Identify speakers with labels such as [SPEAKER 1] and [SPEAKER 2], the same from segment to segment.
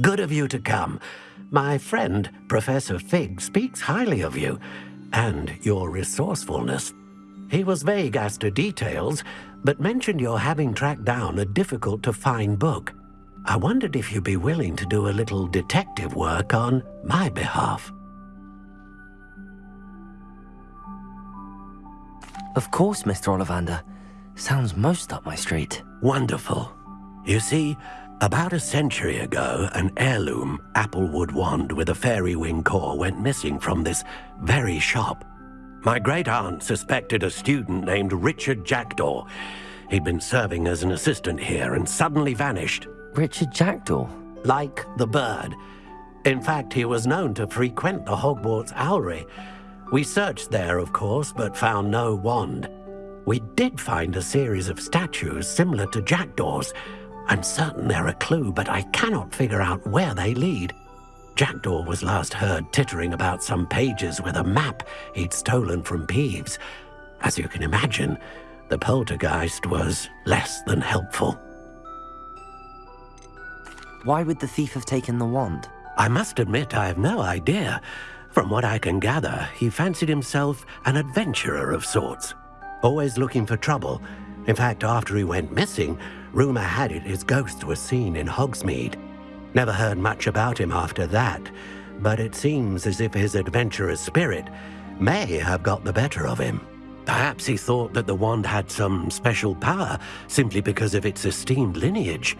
[SPEAKER 1] Good of you to come. My friend, Professor Fig, speaks highly of you and your resourcefulness. He was vague as to details, but mentioned your having tracked down a difficult-to-find book. I wondered if you'd be willing to do a little detective work on my behalf.
[SPEAKER 2] Of course, Mr. Ollivander. Sounds most up my street.
[SPEAKER 1] Wonderful. You see, about a century ago, an heirloom applewood wand with a fairy wing core went missing from this very shop. My great-aunt suspected a student named Richard Jackdaw. He'd been serving as an assistant here and suddenly vanished.
[SPEAKER 2] Richard Jackdaw?
[SPEAKER 1] Like the bird. In fact, he was known to frequent the Hogwarts Owlery. We searched there, of course, but found no wand. We did find a series of statues similar to Jackdaw's, I'm certain they're a clue, but I cannot figure out where they lead. Jackdaw was last heard tittering about some pages with a map he'd stolen from Peeves. As you can imagine, the poltergeist was less than helpful.
[SPEAKER 2] Why would the thief have taken the wand?
[SPEAKER 1] I must admit I have no idea. From what I can gather, he fancied himself an adventurer of sorts. Always looking for trouble. In fact, after he went missing, Rumour had it his ghost was seen in Hogsmeade. Never heard much about him after that, but it seems as if his adventurous spirit may have got the better of him. Perhaps he thought that the wand had some special power simply because of its esteemed lineage.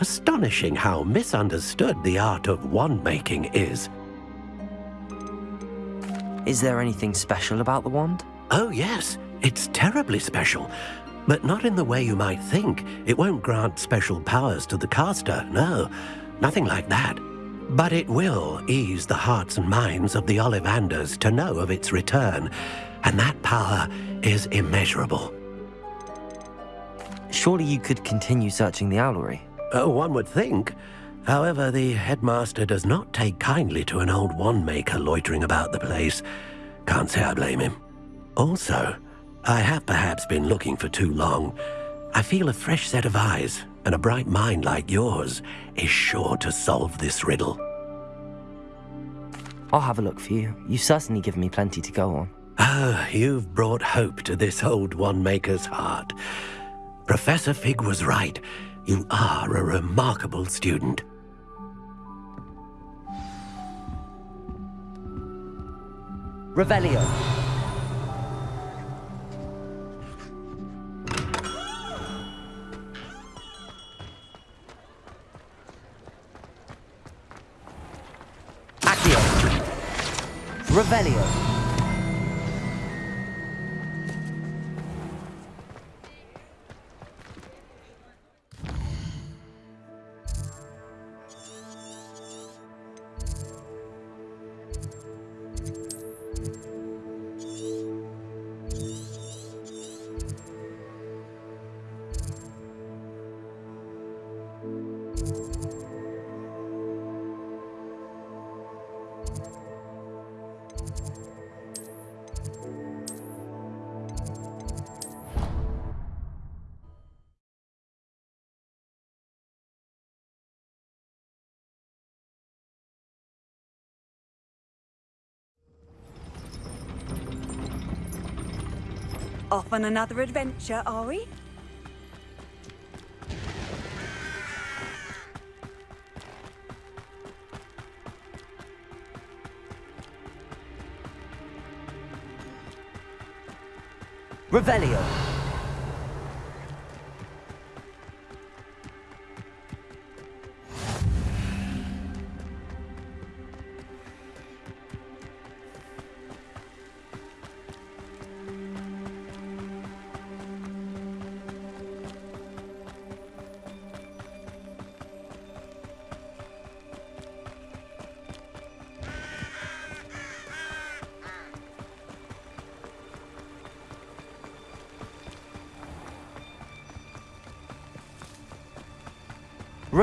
[SPEAKER 1] Astonishing how misunderstood the art of wand-making is.
[SPEAKER 2] Is there anything special about the wand?
[SPEAKER 1] Oh yes, it's terribly special. But not in the way you might think. It won't grant special powers to the caster, no. Nothing like that. But it will ease the hearts and minds of the Ollivanders to know of its return, and that power is immeasurable.
[SPEAKER 2] Surely you could continue searching the owlery?
[SPEAKER 1] Oh, one would think. However, the headmaster does not take kindly to an old wand maker loitering about the place. Can't say I blame him. Also, I have perhaps been looking for too long. I feel a fresh set of eyes and a bright mind like yours is sure to solve this riddle.
[SPEAKER 2] I'll have a look for you. You've certainly given me plenty to go on.
[SPEAKER 1] Ah, you've brought hope to this old wand-maker's heart. Professor Fig was right. You are a remarkable student.
[SPEAKER 2] Revelio. Revelio.
[SPEAKER 3] Off on another adventure, are we?
[SPEAKER 2] Revelio.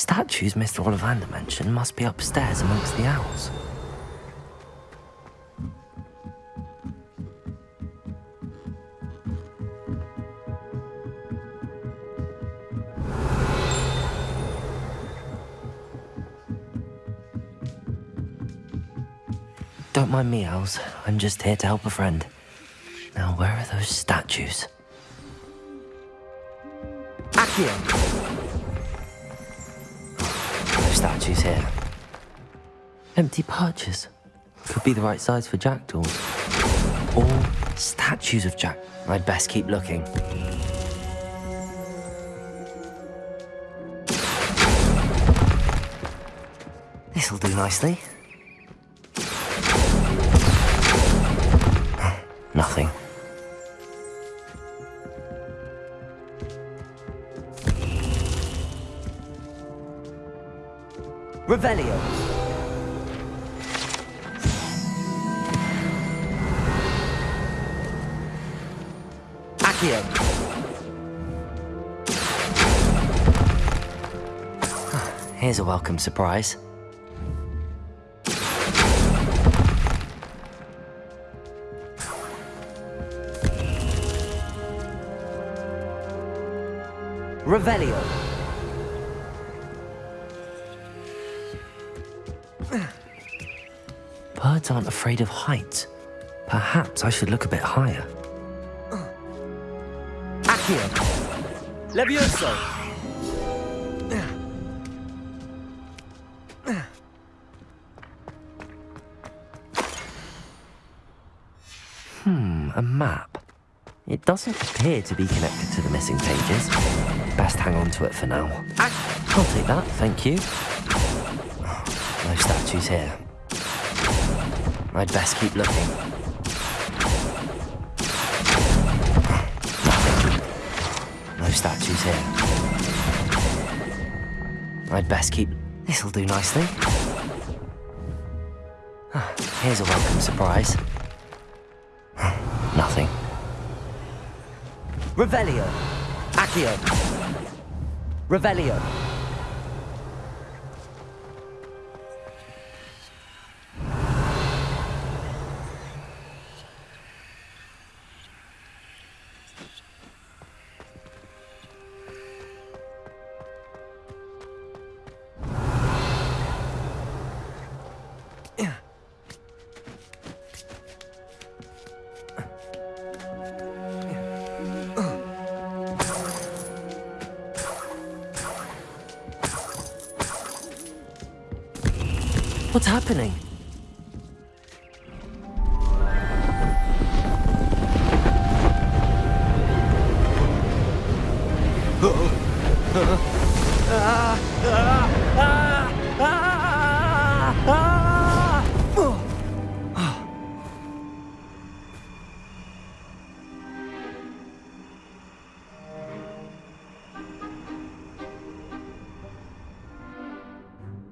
[SPEAKER 2] statues Mr. Ollivander mentioned must be upstairs amongst the owls. Don't mind me, owls. I'm just here to help a friend. Now, where are those statues? Accio! Here. Empty perches. Could be the right size for jackdaws. Or statues of jack. I'd best keep looking. This'll do nicely. Nothing. Revelio. Accio. Here's a welcome surprise. Revelio. Aren't afraid of heights. Perhaps I should look a bit higher. Accio. Levioso. Hmm, a map. It doesn't appear to be connected to the missing pages. Best hang on to it for now. I'll take that, thank you. No statues here. I'd best keep looking. No statues here. I'd best keep... This'll do nicely. Here's a welcome surprise. Nothing. Revelio. Accio. Revelio. What's happening?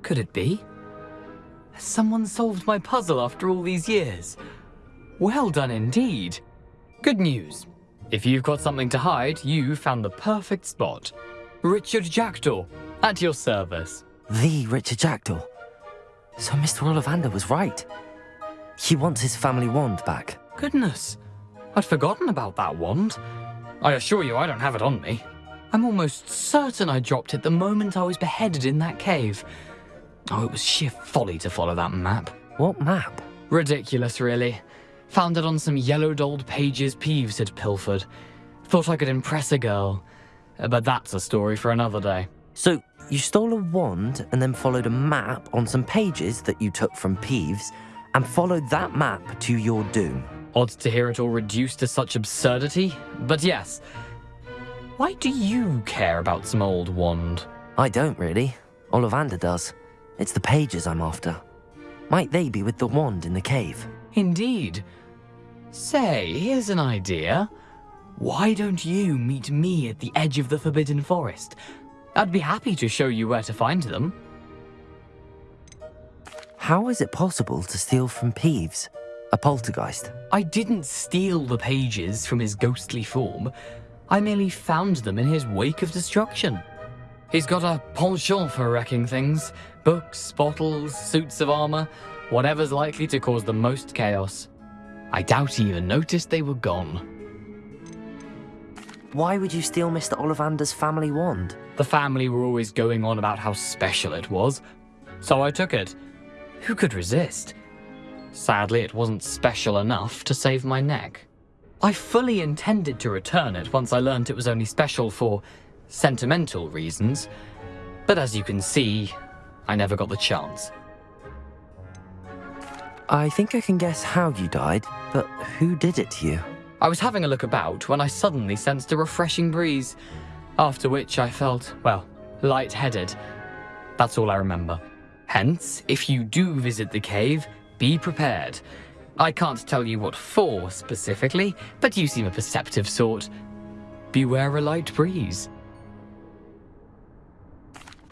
[SPEAKER 4] Could it be? Solved my puzzle after all these years? Well done indeed. Good news. If you've got something to hide, you found the perfect spot. Richard Jackdaw, at your service.
[SPEAKER 2] The Richard Jackdaw. So Mr. Ollivander was right. He wants his family wand back.
[SPEAKER 4] Goodness, I'd forgotten about that wand. I assure you I don't have it on me. I'm almost certain I dropped it the moment I was beheaded in that cave. Oh, it was sheer folly to follow that map.
[SPEAKER 2] What map?
[SPEAKER 4] Ridiculous, really. Found it on some yellowed old pages Peeves had pilfered. Thought I could impress a girl. Uh, But that's a story for another day.
[SPEAKER 2] So you stole a wand and then followed a map on some pages that you took from Peeves and followed that map to your doom.
[SPEAKER 4] Odd to hear it all reduced to such absurdity, but yes. Why do you care about some old wand?
[SPEAKER 2] I don't really. Ollivander does. It's the pages I'm after. Might they be with the wand in the cave?
[SPEAKER 4] Indeed. Say, here's an idea. Why don't you meet me at the edge of the Forbidden Forest? I'd be happy to show you where to find them.
[SPEAKER 2] How is it possible to steal from Peeves, a poltergeist?
[SPEAKER 4] I didn't steal the pages from his ghostly form. I merely found them in his wake of destruction. He's got a penchant for wrecking things books, bottles, suits of armor, whatever's likely to cause the most chaos. I doubt he even noticed they were gone.
[SPEAKER 2] Why would you steal Mr. Ollivander's family wand?
[SPEAKER 4] The family were always going on about how special it was, so I took it. Who could resist? Sadly, it wasn't special enough to save my neck. I fully intended to return it once I learned it was only special for sentimental reasons, but as you can see, I never got the chance.
[SPEAKER 2] I think I can guess how you died, but who did it to you?
[SPEAKER 4] I was having a look about when I suddenly sensed a refreshing breeze, after which I felt, well, light-headed. That's all I remember. Hence, if you do visit the cave, be prepared. I can't tell you what for specifically, but you seem a perceptive sort. Beware a light breeze.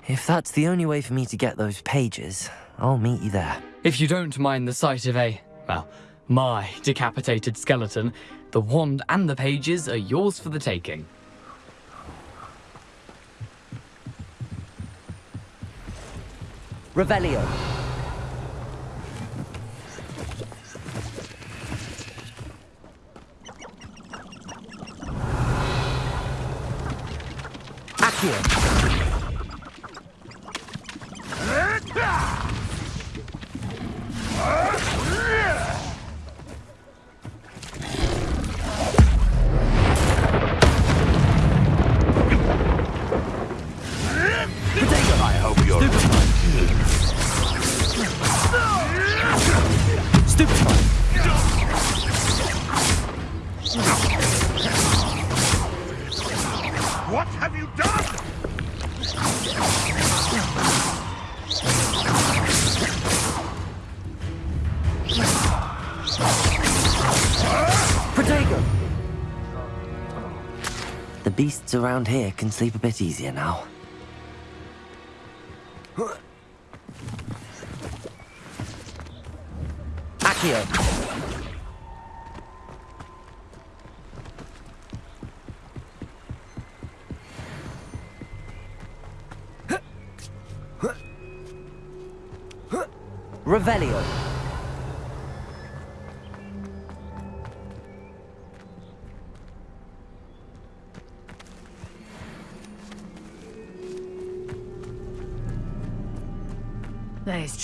[SPEAKER 2] If that's the only way for me to get those pages, I'll meet you there.
[SPEAKER 4] If you don't mind the sight of a, well, my decapitated skeleton, the wand and the pages are yours for the taking.
[SPEAKER 2] Revelio. Accio.
[SPEAKER 5] I
[SPEAKER 2] Beasts around here can sleep a bit easier now.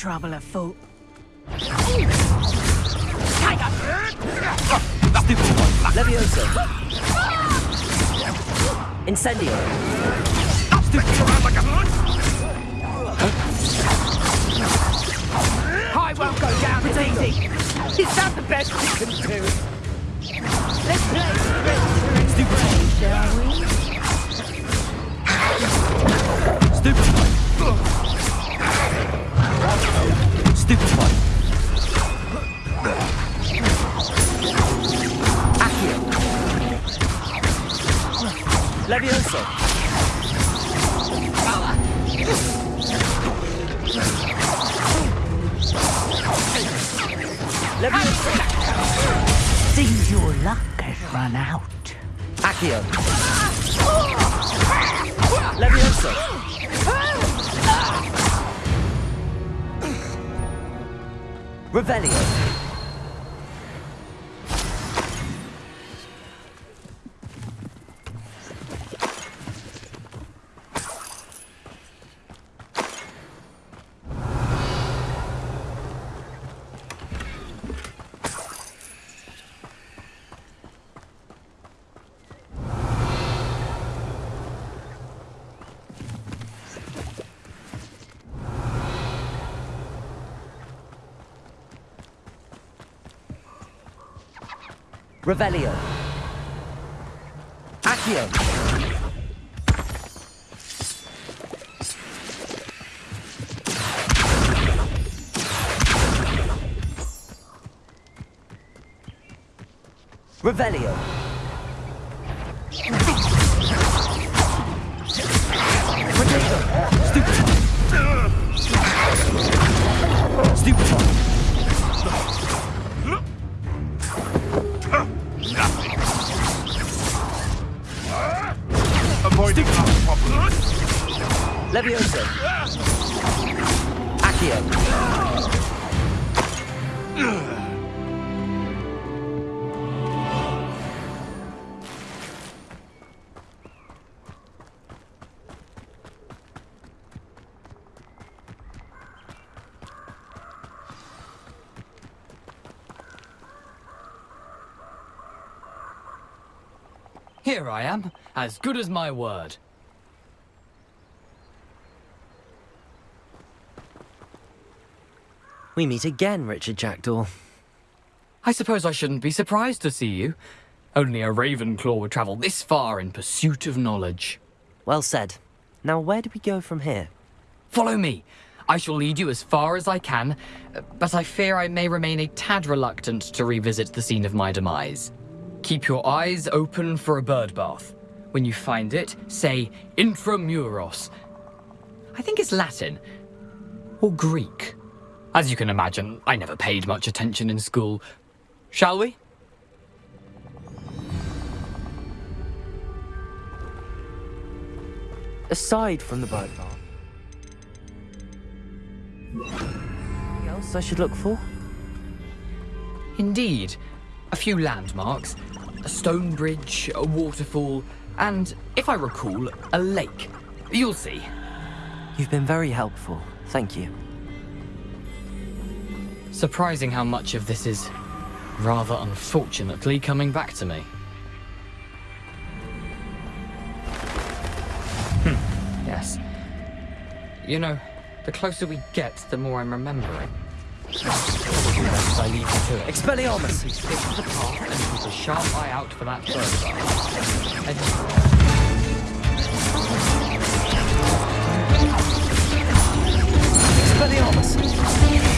[SPEAKER 3] Trouble afoot.
[SPEAKER 2] Levioso. Incendio.
[SPEAKER 6] I won't go down as easy. Is that the best we can do? Let's play Stupefy. shall we?
[SPEAKER 2] Accio. Levioso. Levioso.
[SPEAKER 6] Seems your luck has run out.
[SPEAKER 2] Accio. Levioso. Revelio. Revelio. Accio. Revelio.
[SPEAKER 4] Here I am, as good as my word.
[SPEAKER 2] We meet again, Richard Jackdaw.
[SPEAKER 4] I suppose I shouldn't be surprised to see you. Only a Ravenclaw would travel this far in pursuit of knowledge.
[SPEAKER 2] Well said. Now, where do we go from here?
[SPEAKER 4] Follow me. I shall lead you as far as I can, but I fear I may remain a tad reluctant to revisit the scene of my demise. Keep your eyes open for a bird bath. When you find it, say intramuros. I think it's Latin. Or Greek. As you can imagine, I never paid much attention in school. Shall we?
[SPEAKER 2] Aside from the bird bath. Anything else I should look for?
[SPEAKER 4] Indeed. A few landmarks, a stone bridge, a waterfall, and, if I recall, a lake. You'll see.
[SPEAKER 2] You've been very helpful. Thank you.
[SPEAKER 4] Surprising how much of this is, rather unfortunately, coming back to me. Hmm, yes. You know, the closer we get, the more I'm remembering. Probably best I leave you to it.
[SPEAKER 2] Expelliarmus!
[SPEAKER 4] We stick to the path and keep a sharp eye out for that bird.
[SPEAKER 2] Expelliarmus!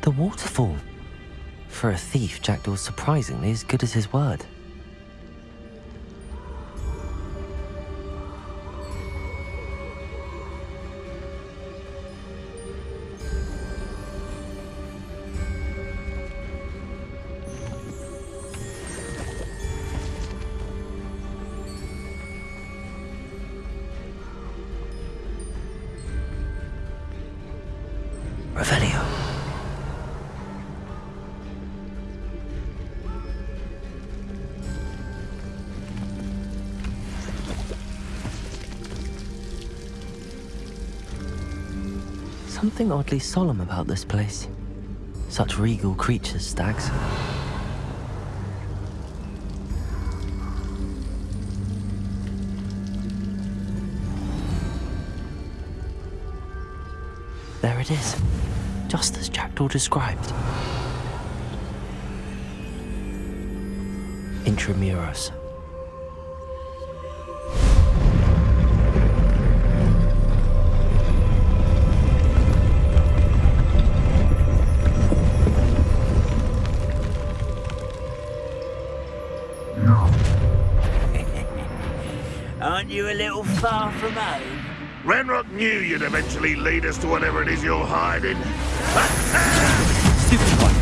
[SPEAKER 2] The waterfall. For a thief, Jackdaw's surprisingly as good as his word. Something oddly solemn about this place. Such regal creatures, stags. There it is, just as Jackdaw described. Intramuros.
[SPEAKER 6] Little far from home?
[SPEAKER 5] Ranrock knew you'd eventually lead us to whatever it is you're hiding.
[SPEAKER 2] Stupid one.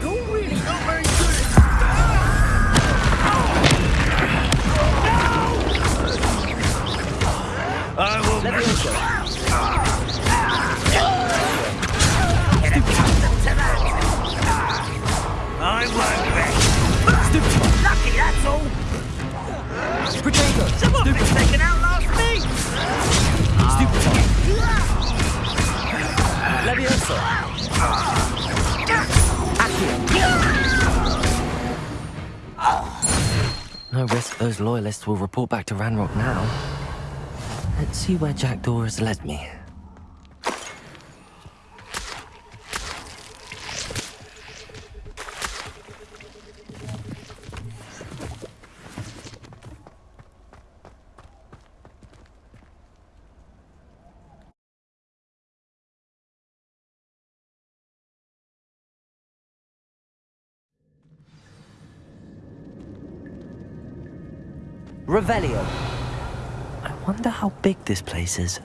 [SPEAKER 6] You're really not very good at I will
[SPEAKER 2] Let me. Stupefy. Levioso. No risk those loyalists will report back to Ranrock now. Let's see where Jackdaw has led me. Revelio. I wonder how big this place is.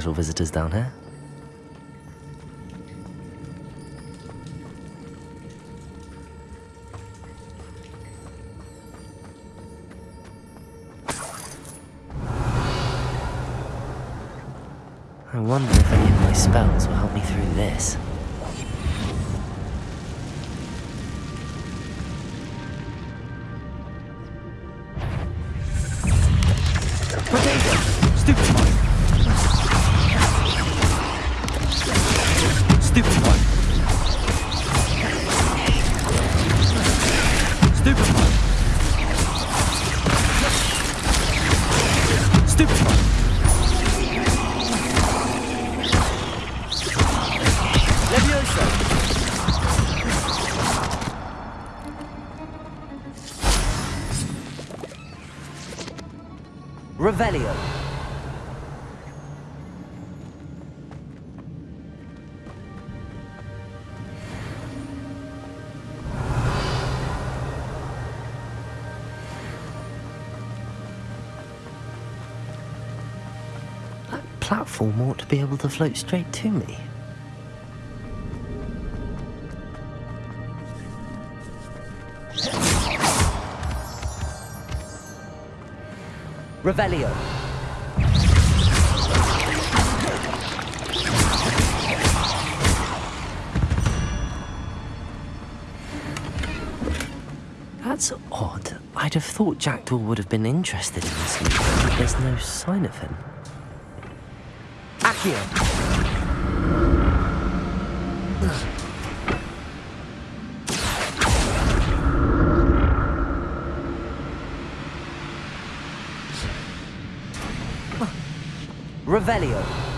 [SPEAKER 2] Casual visitors down here. I wonder if any of my spells will help me through this. Platform ought to be able to float straight to me. Revelio. That's odd. I'd have thought Jackdaw would have been interested in this but there's no sign of him. Accio! Revelio.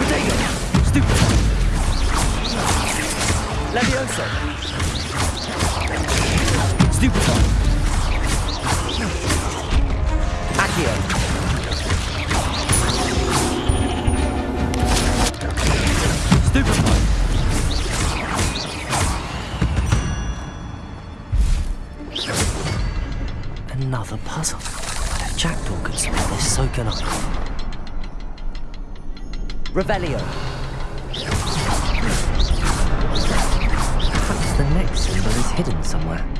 [SPEAKER 2] Incendio! Protego! Stupefy! Levioso! Stupefy! Accio! Another puzzle. If Jackdaw could solve this, so can I. Revelio. Perhaps the next symbol is hidden somewhere.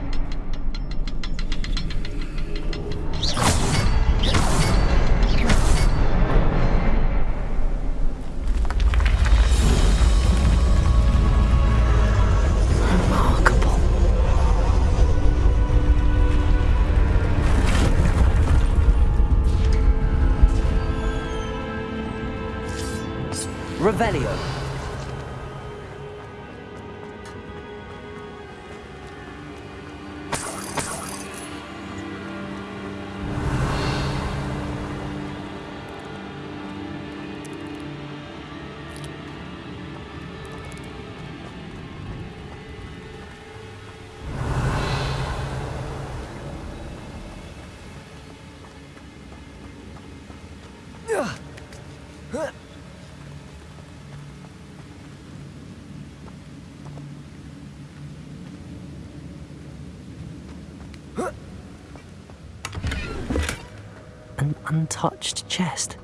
[SPEAKER 2] Untouched chest.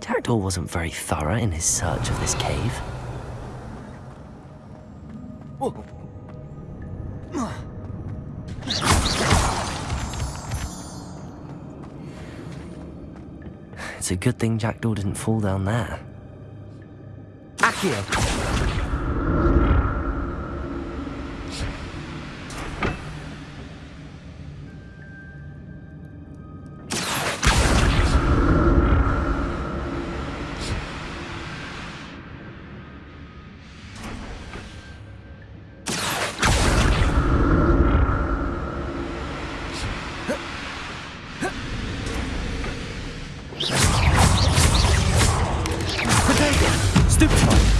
[SPEAKER 2] Jackdaw wasn't very thorough in his search of this cave. It's a good thing Jackdaw didn't fall down there. Accio! Potato! Stupefy! Levioso!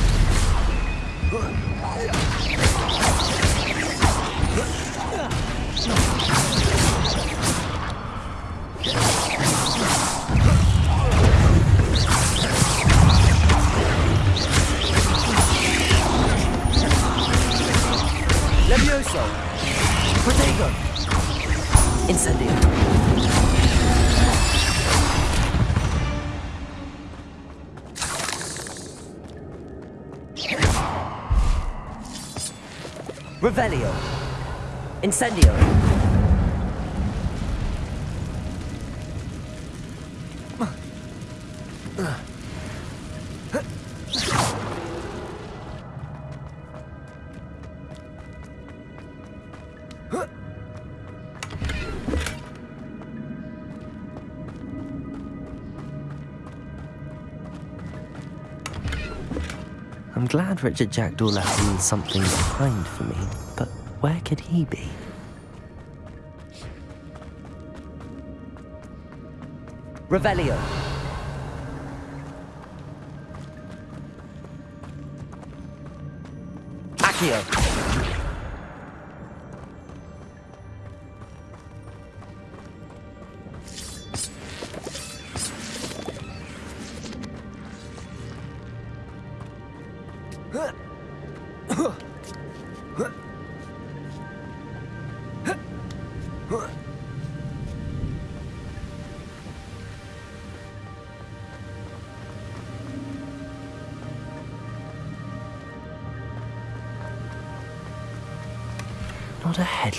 [SPEAKER 2] Incendio. I'm glad Richard Jackdaw left me something behind for me, but where could he be? Revelio. Accio.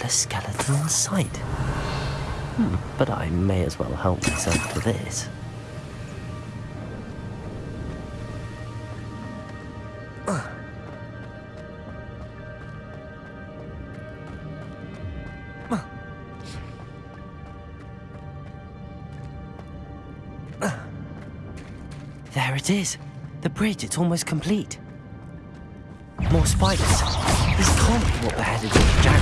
[SPEAKER 2] A skeleton sight. Hmm, but I may as well help myself to this. There it is. The bridge, it's almost complete. More spiders. This can't be what beheaded Richard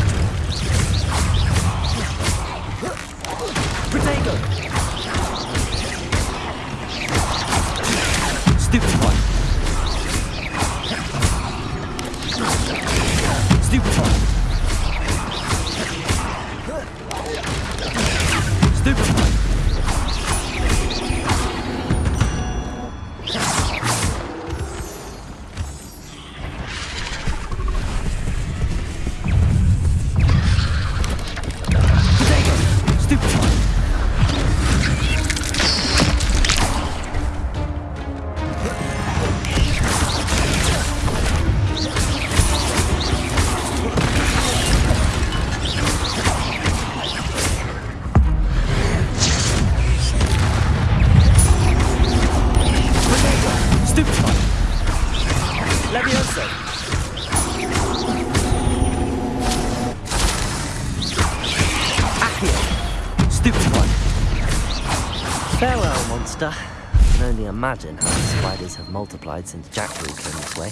[SPEAKER 2] imagine how the spiders have multiplied since Jackdaw came this way.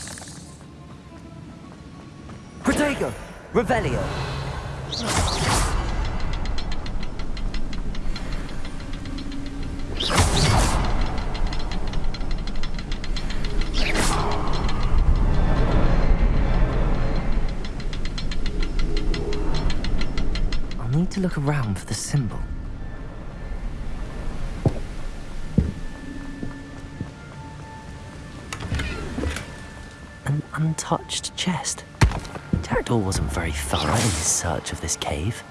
[SPEAKER 2] Protego! Revelio! I'll need to look around for the symbol. Untouched chest. Jackdaw wasn't very thorough in his search of this cave.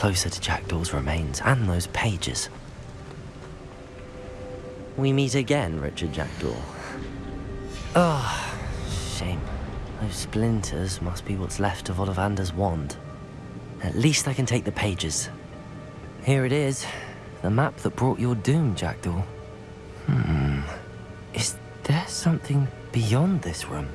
[SPEAKER 2] Closer to Jackdaw's remains and those pages. We meet again, Richard Jackdaw. Ah, shame. Those splinters must be what's left of Ollivander's wand. At least I can take the pages. Here it is. The map that brought your doom, Jackdaw. Hmm. Is there something beyond this room?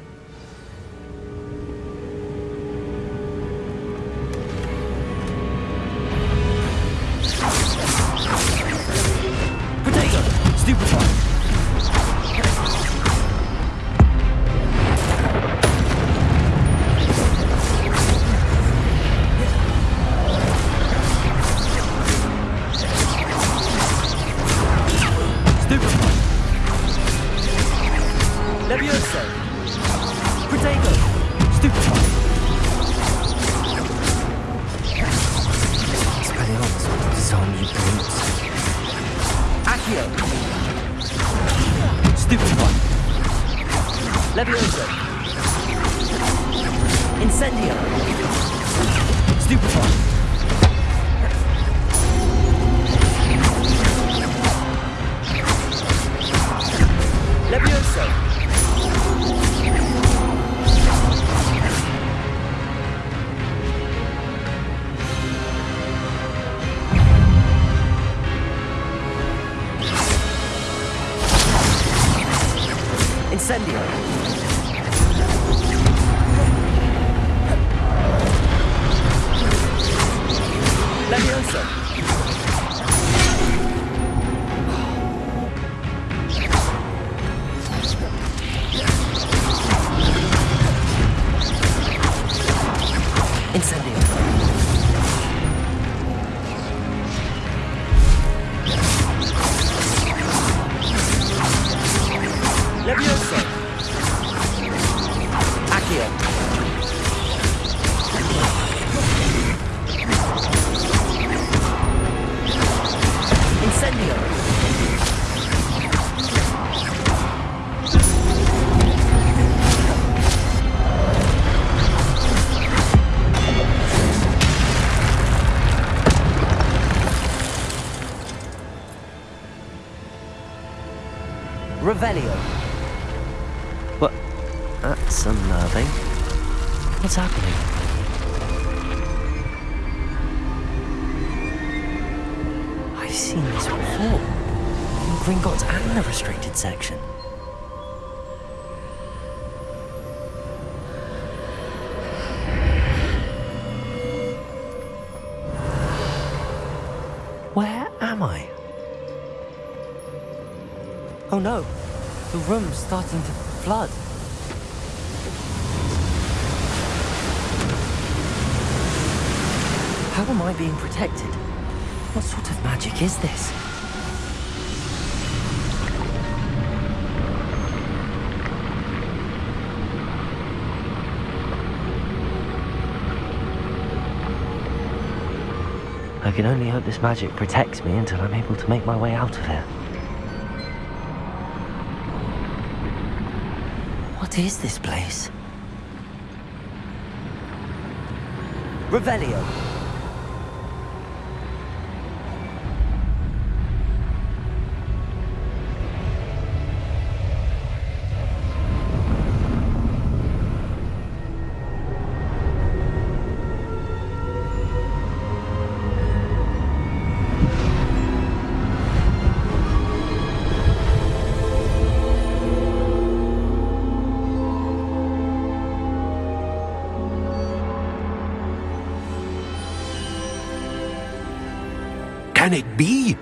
[SPEAKER 2] That's unnerving. What's happening? I've seen this before. In Gringotts and the restricted section. Where am I? Oh no, The room's starting to flood. How am I being protected? What sort of magic is this? I can only hope this magic protects me until I'm able to make my way out of here. What is this place? Revelio.
[SPEAKER 1] It be?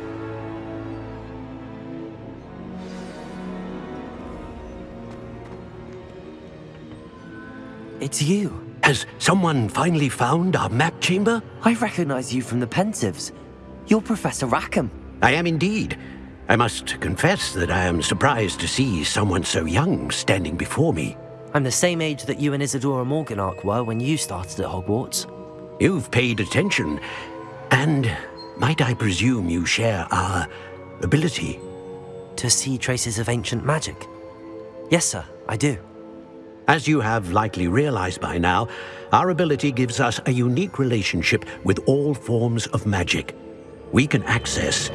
[SPEAKER 2] It's you.
[SPEAKER 1] Has someone finally found our map chamber?
[SPEAKER 2] I recognize you from the Pensieves. You're Professor Rackham.
[SPEAKER 1] I am indeed. I must confess that I am surprised to see someone so young standing before me.
[SPEAKER 2] I'm the same age that you and Isidora Morganach were when you started at Hogwarts.
[SPEAKER 1] You've paid attention, and might I presume you share our ability?
[SPEAKER 2] To see traces of ancient magic? Yes, sir, I do.
[SPEAKER 1] As you have likely realized by now, our ability gives us a unique relationship with all forms of magic. We can access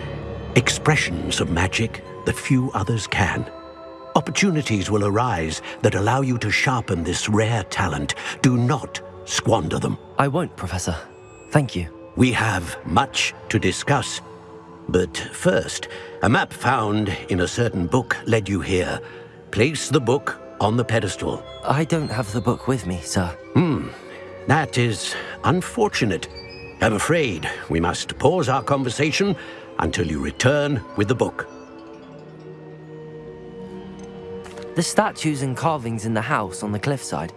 [SPEAKER 1] expressions of magic that few others can. Opportunities will arise that allow you to sharpen this rare talent. Do not squander them.
[SPEAKER 2] I won't, Professor. Thank you.
[SPEAKER 1] We have much to discuss. But first, a map found in a certain book led you here. Place the book on the pedestal.
[SPEAKER 2] I don't have the book with me, sir.
[SPEAKER 1] Hmm, that is unfortunate. I'm afraid we must pause our conversation until you return with the book.
[SPEAKER 2] The statues and carvings in the house on the cliffside,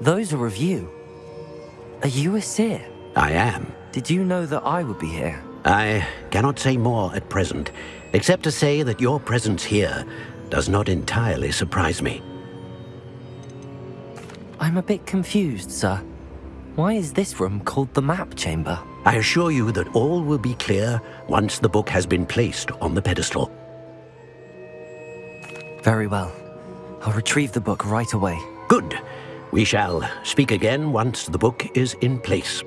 [SPEAKER 2] those are of you. Are you a seer?
[SPEAKER 1] I am.
[SPEAKER 2] Did you know that I would be here?
[SPEAKER 1] I cannot say more at present, except to say that your presence here does not entirely surprise me.
[SPEAKER 2] I'm a bit confused, sir. Why is this room called the map chamber?
[SPEAKER 1] I assure you that all will be clear once the book has been placed on the pedestal.
[SPEAKER 2] Very well. I'll retrieve the book right away.
[SPEAKER 1] Good. We shall speak again once the book is in place.